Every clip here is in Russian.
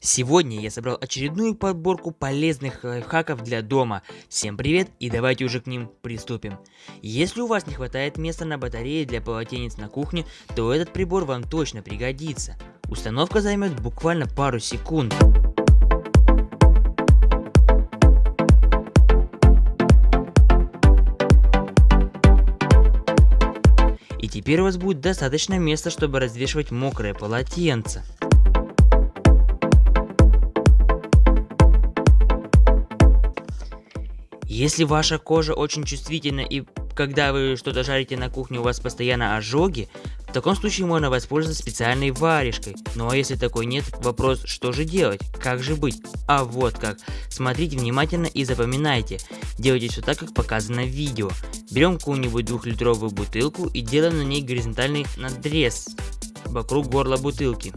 Сегодня я собрал очередную подборку полезных лайфхаков для дома. Всем привет и давайте уже к ним приступим. Если у вас не хватает места на батарее для полотенец на кухне, то этот прибор вам точно пригодится. Установка займет буквально пару секунд. И теперь у вас будет достаточно места, чтобы развешивать мокрое полотенце. Если ваша кожа очень чувствительна и когда вы что-то жарите на кухне у вас постоянно ожоги, в таком случае можно воспользоваться специальной варежкой. Ну а если такой нет, вопрос, что же делать, как же быть? А вот как. Смотрите внимательно и запоминайте. Делайте все так, как показано в видео. Берем какую-нибудь двухлитровую бутылку и делаем на ней горизонтальный надрез вокруг горла бутылки.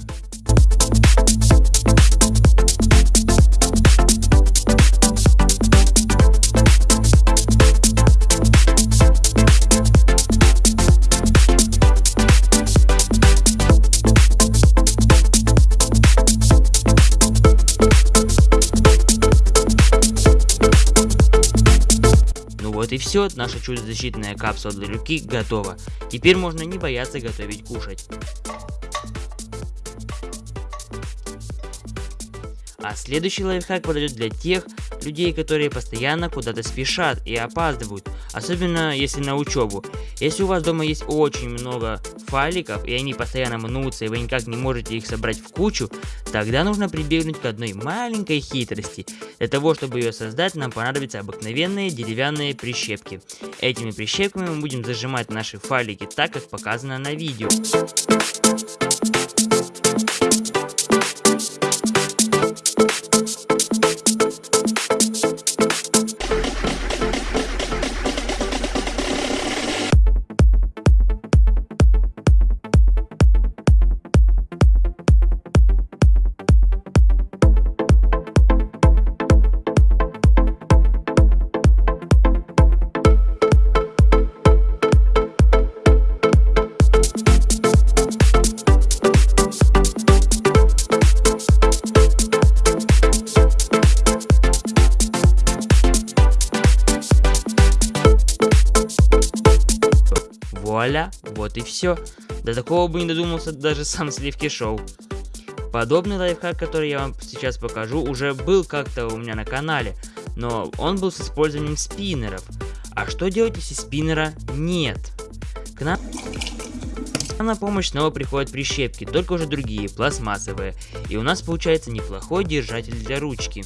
Вот и все, наша чудо-защитная капсула для руки готова. Теперь можно не бояться готовить кушать. А следующий лайфхак подойдет для тех людей, которые постоянно куда-то спешат и опаздывают, особенно если на учебу. Если у вас дома есть очень много файликов, и они постоянно мнутся, и вы никак не можете их собрать в кучу, тогда нужно прибегнуть к одной маленькой хитрости. Для того, чтобы ее создать, нам понадобятся обыкновенные деревянные прищепки. Этими прищепками мы будем зажимать наши файлики так, как показано на видео. Вуаля, вот и все. До такого бы не додумался даже сам Сливки Шоу. Подобный лайфхак, который я вам сейчас покажу, уже был как-то у меня на канале, но он был с использованием спиннеров. А что делать, если спиннера нет? К нам на помощь снова приходят прищепки, только уже другие, пластмассовые. И у нас получается неплохой держатель для ручки.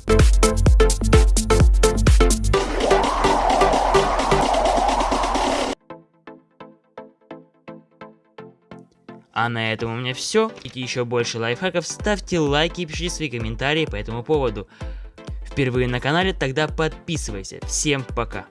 А на этом у меня все. Хотите еще больше лайфхаков, ставьте лайки и пишите свои комментарии по этому поводу. Впервые на канале, тогда подписывайся. Всем пока.